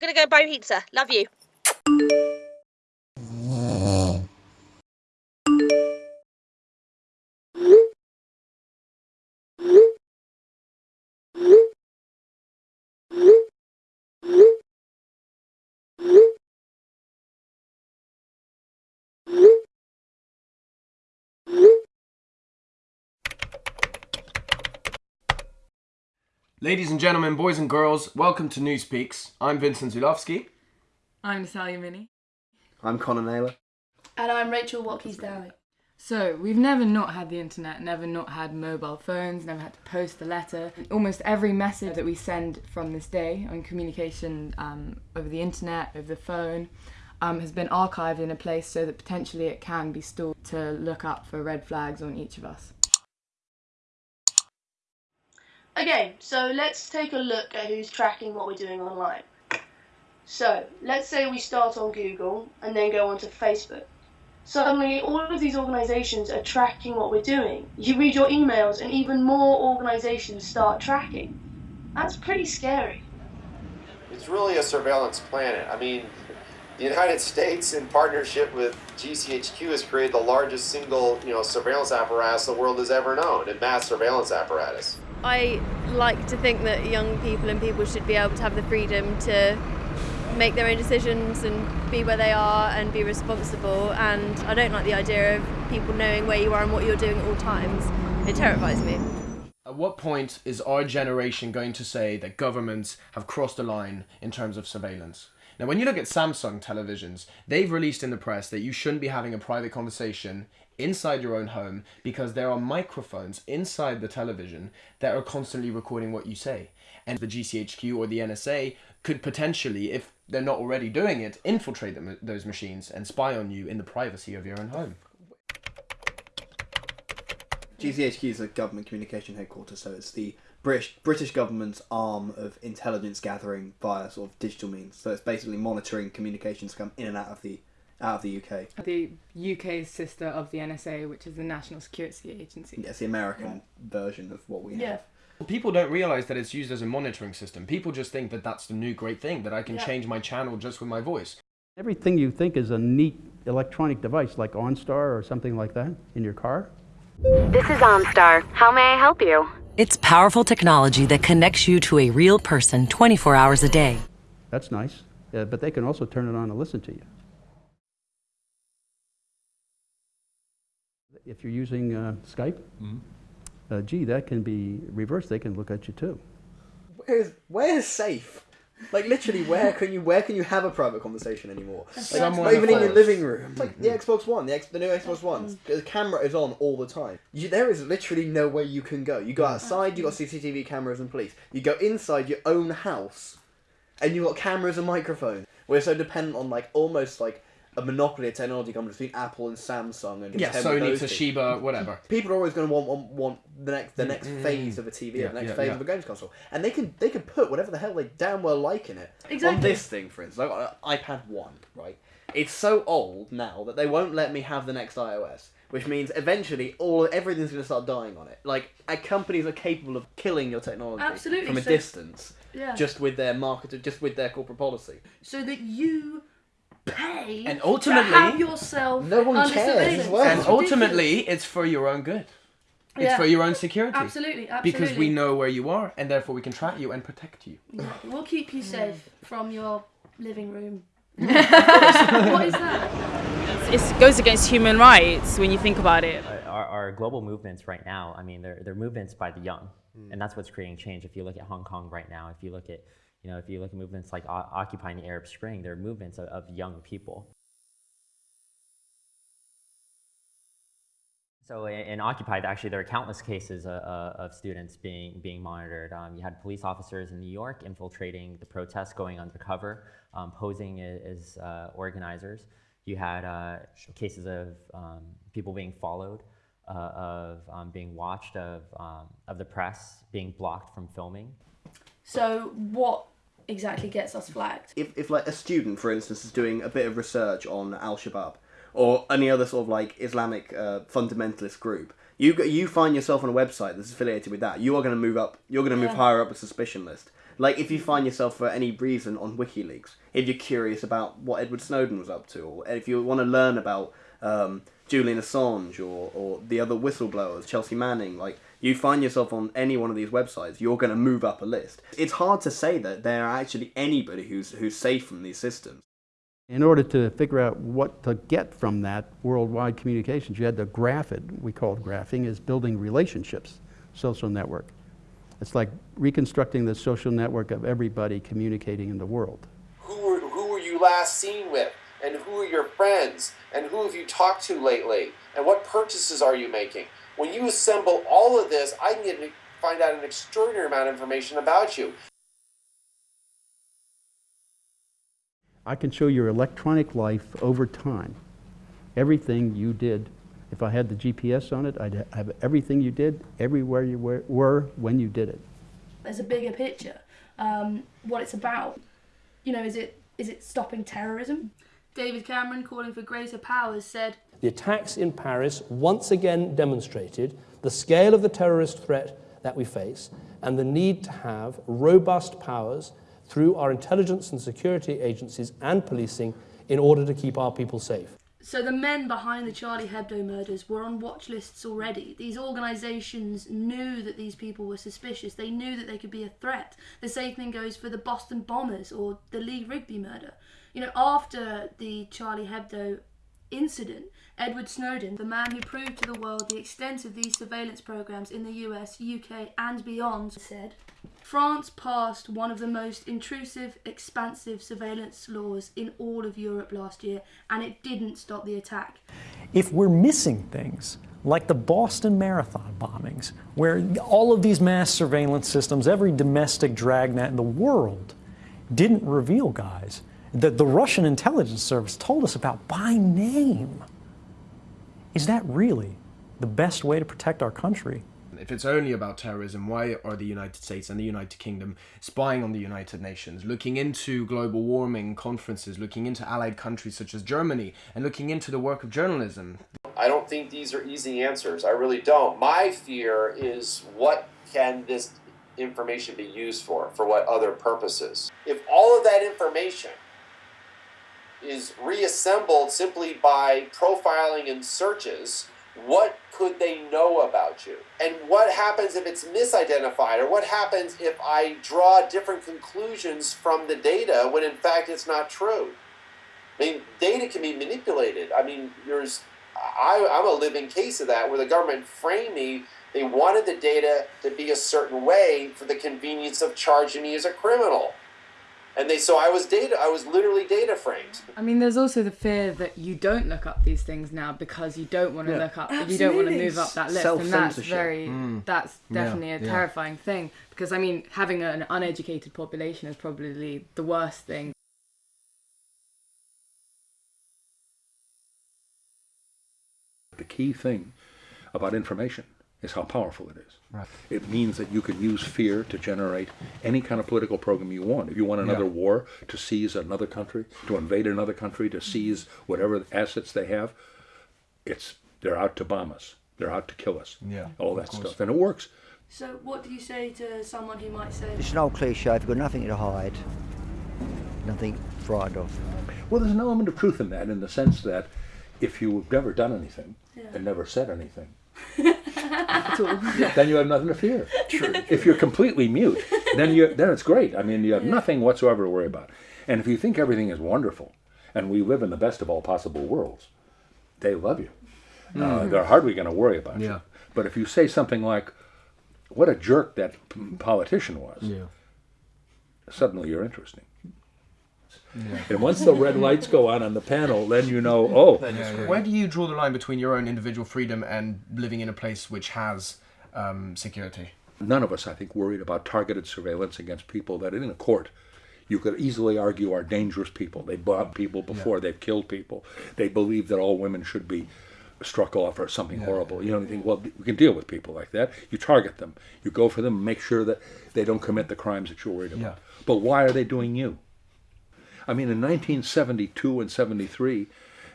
Gonna go buy pizza. Love you. Ladies and gentlemen, boys and girls, welcome to News Peaks. I'm Vincent Zulowski. I'm Natalia Minnie. I'm Connor Naylor. And I'm Rachel Watkins Dowie. So, we've never not had the internet, never not had mobile phones, never had to post a letter. Almost every message that we send from this day on communication um, over the internet, over the phone, um, has been archived in a place so that potentially it can be stored to look up for red flags on each of us. Okay, so let's take a look at who's tracking what we're doing online. So, let's say we start on Google and then go onto Facebook. Suddenly, all of these organizations are tracking what we're doing. You read your emails, and even more organizations start tracking. That's pretty scary. It's really a surveillance planet. I mean, the United States, in partnership with GCHQ, has created the largest single, you know, surveillance apparatus the world has ever known, a mass surveillance apparatus. I like to think that young people and people should be able to have the freedom to make their own decisions and be where they are and be responsible. And I don't like the idea of people knowing where you are and what you're doing at all times. It terrifies me. At what point is our generation going to say that governments have crossed the line in terms of surveillance? Now, when you look at Samsung televisions, they've released in the press that you shouldn't be having a private conversation inside your own home because there are microphones inside the television that are constantly recording what you say. And the GCHQ or the NSA could potentially, if they're not already doing it, infiltrate them, those machines and spy on you in the privacy of your own home. GCHQ is a government communication headquarters, so it's the British British government's arm of intelligence gathering via sort of digital means. So it's basically monitoring communications come in and out of the out of the UK. The UK's sister of the NSA, which is the National Security Agency. Yeah, it's the American version of what we have. Yeah. People don't realize that it's used as a monitoring system. People just think that that's the new great thing, that I can Yeah. change my channel just with my voice. Everything you think is a neat electronic device like OnStar or something like that in your car, This is OnStar. How may I help you? It's powerful technology that connects you to a real person 24 hours a day. that's nice. Uh, but they can also turn it on and listen to you. If you're using uh, Skype, uh, gee, that can be reversed. They can look at you too. Where's where's safe? Like literally, where can you where can you have a private conversation anymore? Like, Somewhere not even in your living room. Like the Xbox One, the, X, the new Xbox One, mm-hmm. the camera is on all the time. You, there is literally no way you can go. You go mm-hmm. outside, you got CCTV cameras and police. You go inside your own house, and you got cameras and microphones. We're so dependent on like almost like a monopoly of technology companies between Apple and Samsung and Yeah, Sony, those things. Toshiba, whatever. People are always going to want, want want the next the next mm-hmm. phase of a TV, Yeah, the next yeah, phase yeah. of a games console, and they can they can put whatever the hell they damn well like in it. Exactly. On this thing, for instance, I got an iPad One, right? It's so old now that they won't let me have the next iOS, which means eventually all everything's going to start dying on it. Like companies are capable of killing your technology Absolutely, from a so- distance, Yeah. just with their market, just with their corporate policy. so that you pay And to ultimately- have yourself No one under cares surveillance. as well. And It's ultimately, it's for your own good. It's Yeah. for your own security. Absolutely, absolutely. Because we know where you are, and therefore we can track you and protect you. We'll keep you safe from your living room. what is that? It goes against human rights when you think about it. Uh, our, our global movements right now, I mean, they're, they're movements by the young, hmm. and that's what's creating change. If you look at Hong Kong right now, if you look at, you know, if you look at movements like o- occupying the Arab Spring, they're movements of, of young people. So in, in Occupied, actually, there are countless cases uh, uh, of students being being monitored. Um, you had police officers in New York infiltrating the protests, going undercover, um, posing as uh, organizers. You had uh, cases of um, people being followed, uh, of um, being watched, of um, of the press being blocked from filming. So what exactly gets us flagged? if, if like a student, for instance, is doing a bit of research on Al Shabaab or any other sort of like Islamic uh, fundamentalist group, you you find yourself on a website that's affiliated with that, you are going to move up. You're going to move Yeah. higher up a suspicion list. Like if you find yourself for any reason on WikiLeaks, if you're curious about what Edward Snowden was up to, or if you want to learn about um, Julian Assange or, or the other whistleblowers, Chelsea Manning, like you find yourself on any one of these websites, you're going to move up a list. It's hard to say that there are actually anybody who's who's safe from these systems. In order to figure out what to get from that worldwide communications, you had to graph it. We called it graphing, is building relationships, social network. It's like reconstructing the social network of everybody communicating in the world. Who were, who were you last seen with? And who are your friends? And who have you talked to lately? And what purchases are you making? When you assemble all of this, I can get, find out an extraordinary amount of information about you. I can show your electronic life over time. Everything you did. If I had the GPS on it, I'd have everything you did, everywhere you were, were when you did it. There's a bigger picture. Um, what it's about. You know, is it is it stopping terrorism? David Cameron, calling for greater powers, said The attacks in Paris once again demonstrated the scale of the terrorist threat that we face and the need to have robust powers through our intelligence and security agencies and policing in order to keep our people safe. So the men behind the Charlie Hebdo murders were on watch lists already. These organisations knew that these people were suspicious. They knew that they could be a threat. The same thing goes for the Boston bombers or the Lee Rigby murder. You know, after the Charlie Hebdo incident, Edward Snowden, the man who proved to the world the extent of these surveillance programs in the US, UK, and beyond, said France passed one of the most intrusive, expansive surveillance laws in all of Europe last year, and it didn't stop the attack. If we're missing things, like the Boston Marathon bombings, where all of these mass surveillance systems, every domestic dragnet in the world, didn't reveal guys that the Russian intelligence service told us about by name. Is that really the best way to protect our country? If it's only about terrorism, why are the United States and the United Kingdom spying on the United Nations, looking into global warming conferences, looking into allied countries such as Germany, and looking into the work of journalism? I don't think these are easy answers. I really don't. My fear is what can this information be used for? For what other purposes? If all of that information is reassembled simply by profiling and searches, what could they know about you? And what happens if it's misidentified? Or what happens if I draw different conclusions from the data when in fact it's not true? I mean, data can be manipulated. I mean, there's, I, I'm a living case of that where the government framed me. They wanted the data to be a certain way for the convenience of charging me as a criminal and they so I was data I was literally data framed. I mean, there's also the fear that you don't look up these things now because you don't want to Yeah. look up, you don't want to move up that list, and that's very, Mm. that's Yeah, definitely a yeah. terrifying thing because I mean, having an uneducated population is probably the worst thing. The key thing about information is how powerful it is. Right. It means that you can use fear to generate any kind of political program you want. If you want another Yeah. war, to seize another country, to invade another country, to seize whatever assets they have, it's they're out to bomb us. They're out to kill us. Yeah, All that stuff. And it works. So, what do you say to someone who might say, It's an old cliche. If you've got nothing to hide, nothing frightened of. Well, there's an element of truth in that, in the sense that if you've never done anything Yeah. and never said anything, then you have nothing to fear. True. If you're completely mute, then you then it's great. I mean, you have nothing whatsoever to worry about. And if you think everything is wonderful, and we live in the best of all possible worlds, they love you. Uh, Mm. they're hardly going to worry about you. But if you say something like, "What a jerk that p- politician was," Yeah. suddenly you're interesting. And once the red lights go on on the panel, then you know, oh, Where do you draw the line between your own individual freedom and living in a place which has um, security? None of us, I think, worried about targeted surveillance against people that in a court you could easily argue are dangerous people. They bombed people before, they've killed people. They believe that all women should be struck off or something horrible. You know, you think, well, we can deal with people like that. You target them. You go for them, make sure that they don't commit the crimes that you're worried about. But why are they doing you? I mean, in 1972 and 73,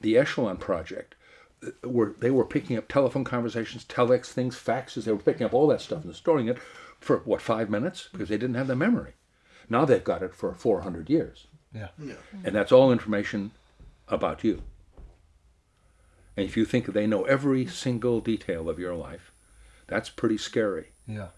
the Echelon Project, uh, were they were picking up telephone conversations, telex things, faxes. They were picking up all that stuff and storing it for what five minutes because they didn't have the memory. Now they've got it for 400 years. Yeah. Yeah. And that's all information about you. And if you think they know every single detail of your life, that's pretty scary. Yeah.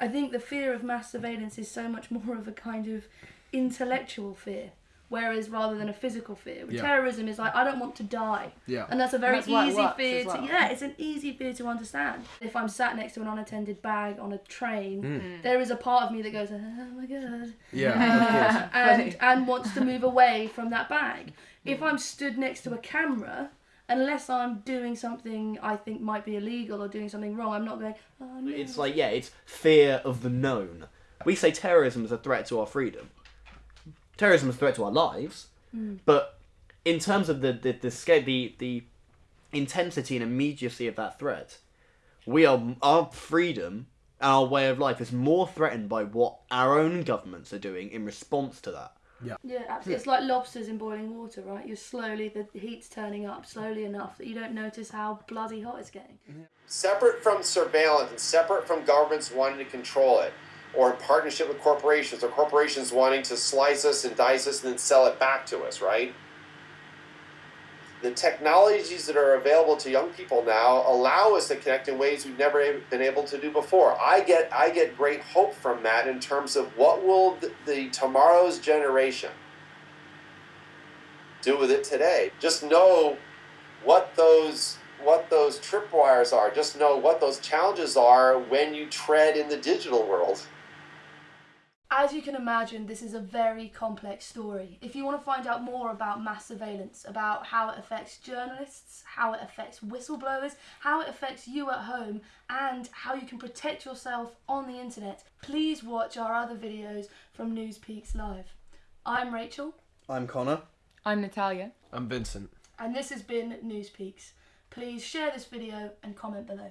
I think the fear of mass surveillance is so much more of a kind of intellectual fear, whereas rather than a physical fear. Yeah. Terrorism is like I don't want to die, Yeah. and that's a very That's easy fear as to yeah, it's an easy fear to understand. If I'm sat next to an unattended bag on a train, Mm. there is a part of me that goes, oh my god, Yeah, of course. and and wants to move away from that bag. If I'm stood next to a camera. Unless I'm doing something I think might be illegal or doing something wrong, I'm not going. Oh, no. It's like, yeah, it's fear of the known. We say terrorism is a threat to our freedom. Terrorism is a threat to our lives, Mm. but in terms of the the the, scale, the the intensity and immediacy of that threat, we are our freedom and our way of life is more threatened by what our own governments are doing in response to that. Yeah. Yeah, absolutely. It's like lobsters in boiling water, right? You're slowly, the heat's turning up slowly enough that you don't notice how bloody hot it's getting. separate from surveillance and separate from governments wanting to control it, or in partnership with corporations, or corporations wanting to slice us and dice us and then sell it back to us, right? The technologies that are available to young people now allow us to connect in ways we've never been able to do before. I get I get great hope from that in terms of what will the, the tomorrow's generation do with it today. Just know what those what those tripwires are. Just know what those challenges are when you tread in the digital world. As you can imagine, this is a very complex story. If you want to find out more about mass surveillance, about how it affects journalists, how it affects whistleblowers, how it affects you at home, and how you can protect yourself on the internet, please watch our other videos from News Peaks Live. I'm Rachel, I'm Connor. I'm Natalia. I'm Vincent. and this has been News Peaks. Please share this video and comment below.